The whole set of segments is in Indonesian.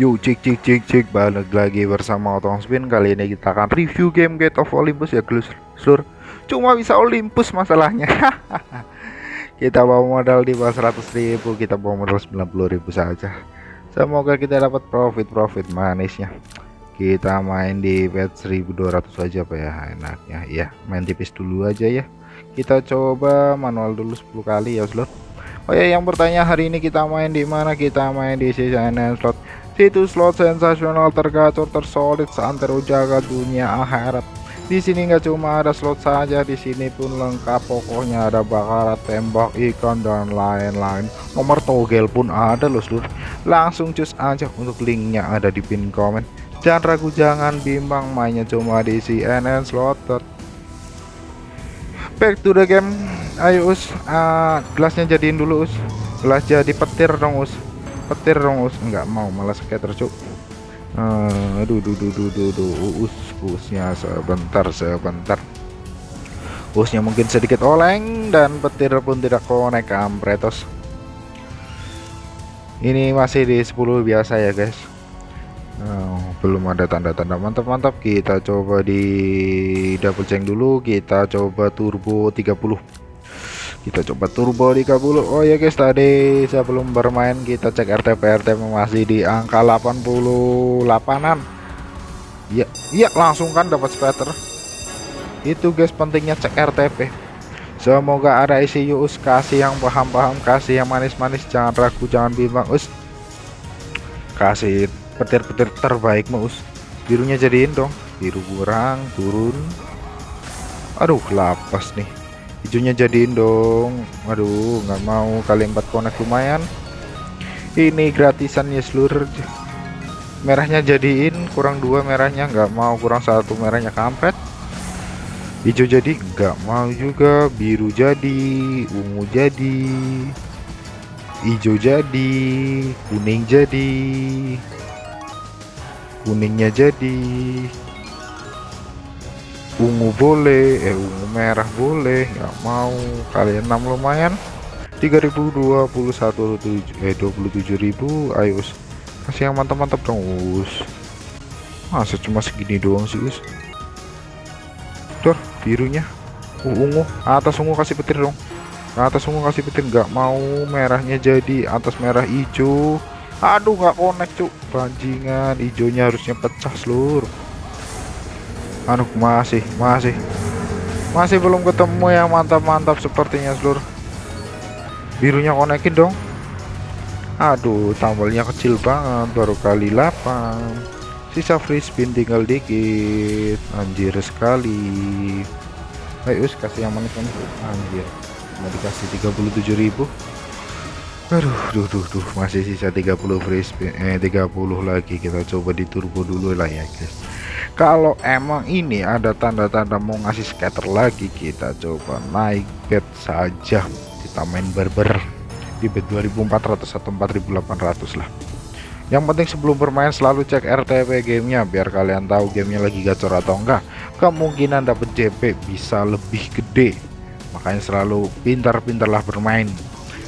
Yuk cik cik cik cik balik lagi bersama Otong Spin. Kali ini kita akan review game Gate of Olympus ya seluruh Cuma bisa Olympus masalahnya. Kita bawa modal di bawah 100 ribu Kita bawa modal 90 ribu saja. Semoga kita dapat profit-profit manisnya. Kita main di bet 1200 aja apa ya enaknya. Ya main tipis dulu aja ya. Kita coba manual dulu 10 kali ya seluruh Oh ya yang bertanya hari ini kita main di mana? Kita main di CNN slot Situs slot sensasional tergacor tersolid seantero jaga dunia akhirat. Di sini nggak cuma ada slot saja, di sini pun lengkap pokoknya ada bakarat, tembak, ikan dan lain-lain. Nomor togel pun ada loh seluruh. Langsung cus aja untuk linknya ada di pin komen. Jangan ragu jangan bimbang mainnya cuma di CNN slot. Back to the game. Ayo us, uh, gelasnya jadiin dulu us. Gelas jadi petir dong us petir dong us nggak mau malah skater cuk. Uh, aduh duh duh duh duh duh us usnya sebentar sebentar. Usnya mungkin sedikit oleng dan petir pun tidak konek kampretos ini masih di 10 biasa ya guys. Oh, belum ada tanda-tanda. Mantap-mantap. Kita coba di double change dulu. Kita coba turbo 30 kita coba turbo di kabul oh ya guys tadi sebelum bermain kita cek RTP RTP masih di angka 88an ya iya langsung kan dapat spatter. Itu guys pentingnya cek RTP semoga ada isi us. Kasih yang paham-paham kasih yang manis-manis. Jangan ragu jangan bimbang us. Kasih petir-petir terbaik us. Birunya jadiin dong. Biru kurang turun. Aduh lapas nih hijaunya jadiin dong. Waduh nggak mau kali empat connect lumayan. Ini gratisan ya seluruh merahnya jadiin kurang dua merahnya nggak mau. Kurang satu merahnya kampret. Hijau jadi nggak mau juga. Biru jadi ungu jadi hijau jadi kuning jadi kuningnya jadi ungu boleh eh ungu merah boleh nggak mau. Kalian 6 lumayan. 3021 eh 27.000 ayo kasih yang mantap-mantap dong us. Masa cuma segini doang sih us? Tuh birunya. Uh, ungu. Atas ungu kasih petir dong. Atas ungu kasih petir nggak mau. Merahnya jadi atas merah hijau. Aduh nggak connect cuk. Banjingan hijaunya harusnya pecah seluruh anu masih masih. Masih belum ketemu yang mantap-mantap sepertinya seluruh birunya konekin dong. Aduh tambalnya kecil banget baru kali 8 sisa free spin tinggal dikit. Anjir sekali. Ayo kasih yang manis-manis anjir mau dikasih 37.000 aduh duh duh duh. Masih sisa 30 free spin eh 30 lagi. Kita coba di turbo dulu lah ya guys kalau emang ini ada tanda-tanda mau ngasih scatter lagi kita coba naik bet saja. Kita main berber di bet 2400 atau 4800 lah. Yang penting sebelum bermain selalu cek RTP gamenya biar kalian tahu gamenya lagi gacor atau enggak. Kemungkinan dapat JP bisa lebih gede. Makanya selalu pintar-pintarlah bermain.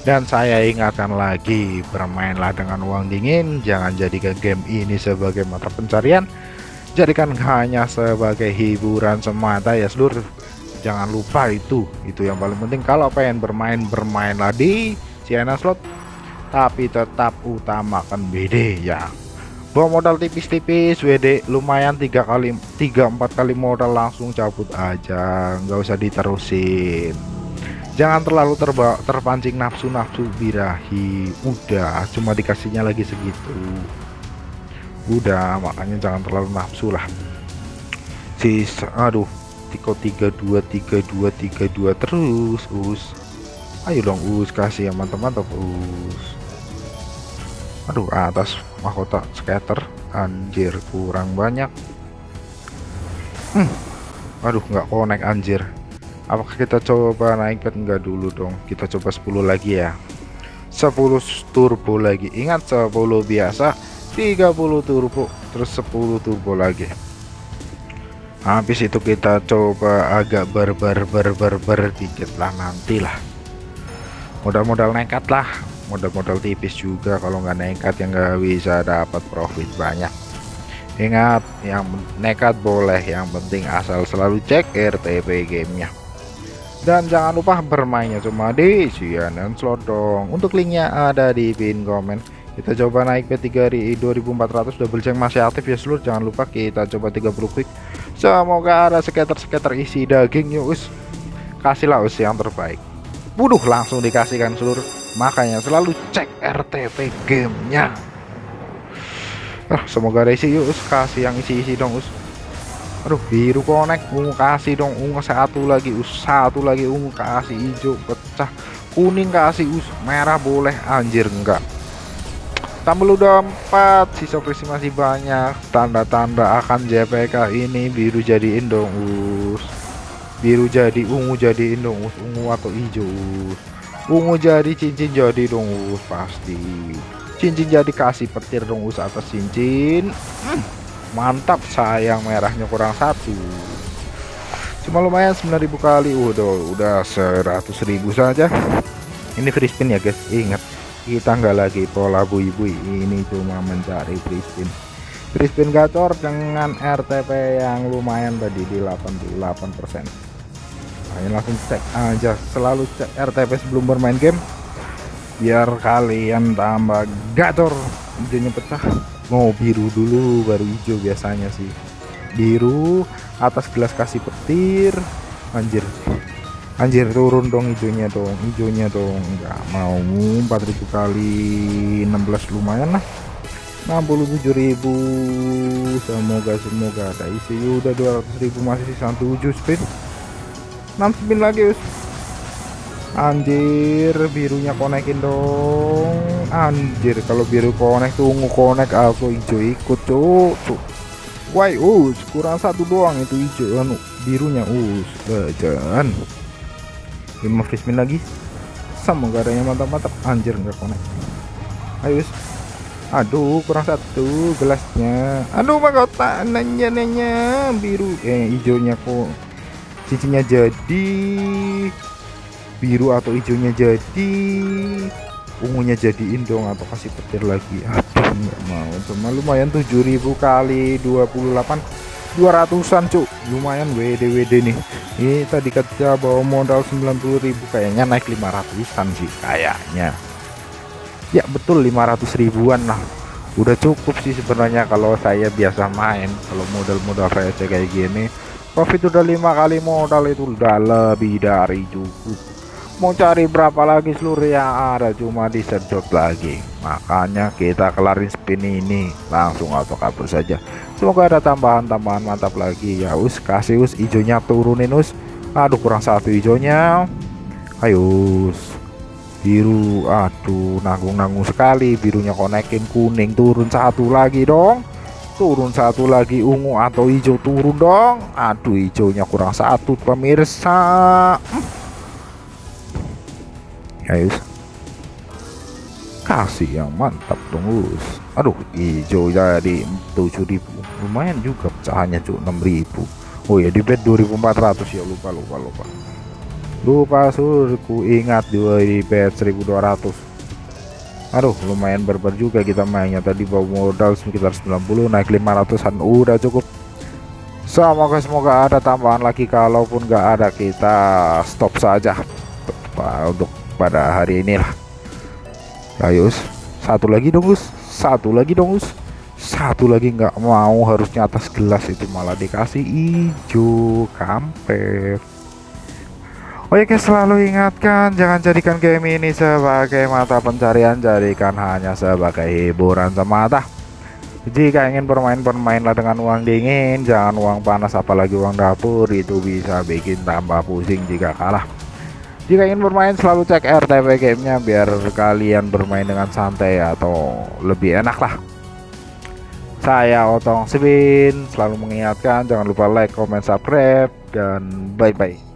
Dan saya ingatkan lagi bermainlah dengan uang dingin. Jangan jadikan game ini sebagai mata pencarian jadikan hanya sebagai hiburan semata ya seluruh jangan lupa itu itu yang paling penting. Kalau pengen bermain bermainlah di Siena slot. Tapi tetap utamakan BD ya. Bawa modal tipis-tipis WD lumayan tiga kali tiga empat kali modal langsung cabut aja. Nggak usah diterusin. Jangan terlalu terba terpancing nafsu-nafsu birahi. Udah cuma dikasihnya lagi segitu udah makanya jangan terlalu nafsu lah. Si aduh tiko 32 32 32 terus us. Ayo dong us kasih yang mantap-mantap us. Aduh atas mahkota scatter anjir kurang banyak. Hmm. aduh nggak connect anjir. Apakah kita coba naik pet enggak dulu dong. Kita coba 10 lagi ya. 10 turbo lagi. Ingat 10 biasa 30 turbo terus 10 turbo lagi. Habis itu kita coba agak berber berber ber dikit lah nantilah. Modal-modal nekat lah modal-modal tipis juga kalau nggak nekat yang nggak bisa dapat profit banyak. Ingat yang nekat boleh yang penting asal selalu cek RTP gamenya. Dan jangan lupa bermainnya cuma di CNN Slot dong. Untuk linknya ada di pin komen kita coba naik ke 2400 double check masih aktif ya seluruh jangan lupa kita coba 30 quick. Semoga ada skater-skater isi daging yuk us. Kasihlah us yang terbaik. Wuduh langsung dikasihkan seluruh makanya selalu cek RTP gamenya. Ah, semoga ada isi yuk us. Kasih yang isi-isi dong us. Aduh biru connect. Ungu kasih dong. Ungu satu lagi us. Satu lagi ungu kasih hijau pecah. Kuning kasih us. Merah boleh. Anjir enggak tambah udah empat. Sisa frisi masih banyak. Tanda-tanda akan JPK ini. Biru jadiin dong us. Biru jadi ungu jadiin dong us. Ungu atau hijau ungu jadi cincin jadi dong us. Pasti. Cincin jadi kasih petir dong us atas cincin. Hmm mantap. Sayang merahnya kurang satu. Cuma lumayan 9000 kali. Udah udah 100.000 saja. Ini free spin ya guys. Ingat kita nggak lagi pola bui-bui. Ini cuma mencari free spin gacor dengan RTP yang lumayan tadi di 88% nah, ini langsung cek aja. Selalu cek RTP sebelum bermain game. Biar kalian tambah gacor. Hijaunya pecah. Mau biru dulu baru hijau biasanya sih. Biru atas gelas kasih petir. Anjir anjir turun dong hijaunya dong hijaunya dong. Nggak mau 4000 kali 16 lumayan lah. 67.000 semoga semoga ada isi. Udah 200.000 masih sisa 7 spin. 6 spin lagi us. Anjir birunya konekin dong. Anjir kalau biru konek tuh ungu konek. Aku hijau ikut tuh tuh why us kurang satu doang itu hijau anu birunya us. Jangan lima free spin lagi. Semoga adanya mantap-mantap. Anjir nggak konek ayo aduh kurang satu gelasnya. Aduh mahkota nanya nanya. Biru. Eh hijaunya kok cincinnya jadi. Biru atau hijaunya jadi. Ungunya jadiin dong atau kasih petir lagi? Aduh nggak mau. Cuma lumayan 7000 kali 28 200an cuk. Lumayan WD WD nih. Ini tadi kerja bawa modal 90.000 kayaknya naik 500an sih kayaknya. Ya betul 500 ribuan lah. Udah cukup sih sebenarnya kalau saya biasa main. Kalau modal-modal receh kayak gini. Profit udah lima kali modal itu. Udah lebih dari cukup. Mau cari berapa lagi seluruh yang ada. Cuma disedot lagi makanya kita kelarin spin ini. Langsung auto kabur saja. Semoga ada tambahan-tambahan mantap lagi. Ya us kasih us hijaunya turunin us. Aduh kurang satu hijaunya. Ayo us. Biru aduh nanggung-nanggung sekali. Birunya konekin kuning turun satu lagi dong. Turun satu lagi ungu atau hijau turun dong. Aduh hijaunya kurang satu pemirsa. Guys kasih yang mantap dong us aduh hijau jadi 7000 lumayan juga pecahannya cuk 6000 oh ya di bed 2400 ya lupa lupa lupa. Lupa surku ingat di bed 1200 aduh lumayan berber juga kita mainnya. Tadi bawa modal sekitar 90 naik 500an udah cukup. Semoga semoga ada tambahan lagi. Kalaupun nggak ada kita stop saja. Untuk pada hari inilah ayo satu lagi dong Gus satu lagi dong Gus satu lagi nggak mau harusnya atas gelas itu malah dikasih hijau kampret. Oke selalu ingatkan jangan jadikan game ini sebagai mata pencarian jadikan hanya sebagai hiburan semata. Jika ingin bermain bermainlah dengan uang dingin jangan uang panas apalagi uang dapur itu bisa bikin tambah pusing jika kalah jika ingin bermain selalu cek RTP gamenya biar kalian bermain dengan santai atau lebih enak lah saya Otong Spin selalu mengingatkan jangan lupa like, comment, subscribe dan bye bye